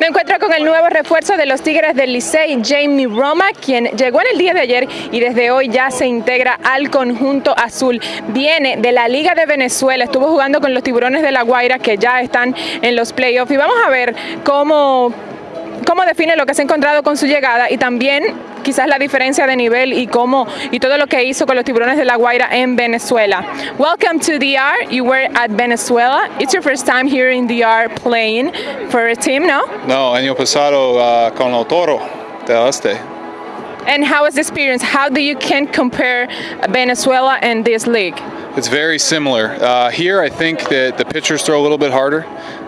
Me encuentro con el nuevo refuerzo de los Tigres del Licey, Jamie Roma, quien llegó en el día de ayer y desde hoy ya se integra al conjunto azul. Viene de la Liga de Venezuela, estuvo jugando con los Tiburones de la Guaira que ya están en los playoffs y vamos a ver cómo, cómo define lo que se ha encontrado con su llegada y también quizás la diferencia de nivel y cómo y todo lo que hizo con los Tiburones de la Guaira en Venezuela. Welcome to DR. You were at Venezuela. It's your first time here in DR playing for a team, no? No, año pasado uh, con el Toro del Este. And how was the experience? How do you can compare Venezuela and this league? It's very similar. Uh, here, I think that the pitchers throw a little bit harder,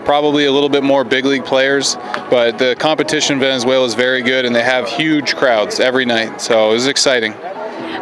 probably a little bit more big league players, but the competition in Venezuela is very good and they have huge crowds every night, so it was exciting.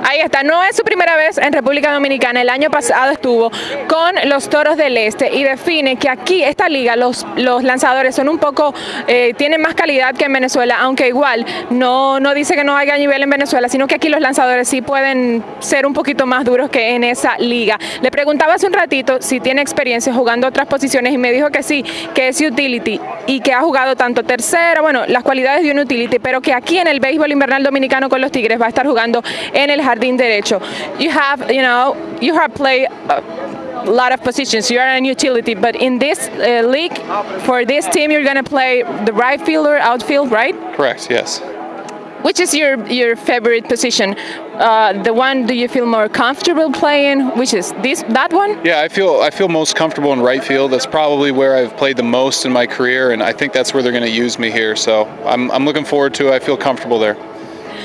Ahí está, no es su primera vez en República Dominicana, el año pasado estuvo con los Toros del Este y define que aquí, esta liga, los, los lanzadores son un poco, eh, tienen más calidad que en Venezuela, aunque igual no, no dice que no haya nivel en Venezuela, sino que aquí los lanzadores sí pueden ser un poquito más duros que en esa liga. Le preguntaba hace un ratito si tiene experiencia jugando otras posiciones y me dijo que sí, que es utility y que ha jugado tanto tercera, bueno, las cualidades de un utility, pero que aquí en el béisbol invernal dominicano con los Tigres va a estar jugando en el jardín derecho. You have, you know, you have played a lot of positions. You are an utility, but in this uh, league, for this team, you're going to play the right fielder, outfield, right? Correct, yes. Which is your your favorite position? Uh, the one do you feel more comfortable playing? Which is this that one? Yeah, I feel I feel most comfortable in right field. That's probably where I've played the most in my career, and I think that's where they're going to use me here. So I'm, I'm looking forward to it. I feel comfortable there.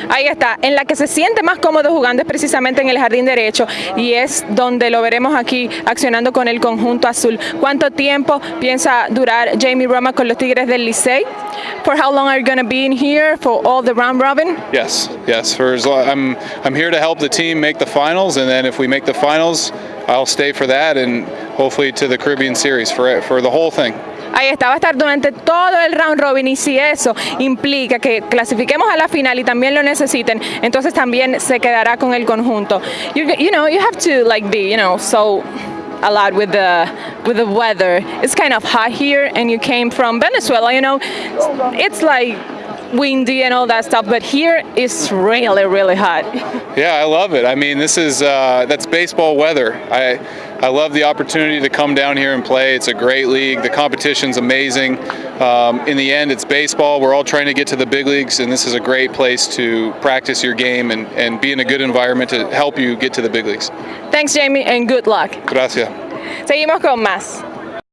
Ahí está, en la que se siente más cómodo jugando es precisamente en el jardín derecho y es donde lo veremos aquí accionando con el conjunto azul. ¿Cuánto tiempo piensa durar Jamie Roma con los Tigres del Licey? For how long are you going to be in here for all the round robin? Yes, yes. For as long, I'm I'm here to help the team make the finals, and then if we make the finals, I'll stay for that and hopefully to the Caribbean Series for for the whole thing. Ahí está, va a estar durante todo el round robin y si eso implica que clasifiquemos a la final y también lo necesiten, entonces también se quedará con el conjunto. You, you know, you have to like be, you know, so a lot with the with the weather. It's kind of hot here and you came from Venezuela, you know. It's like windy and all that stuff, but here it's really, really hot. Yeah, I love it. I mean, this is uh, that's baseball weather. I I love the opportunity to come down here and play. It's a great league. The competition's amazing. Um, in the end, it's baseball. We're all trying to get to the big leagues, and this is a great place to practice your game and, and be in a good environment to help you get to the big leagues. Thanks, Jamie, and good luck. Gracias. Seguimos con más.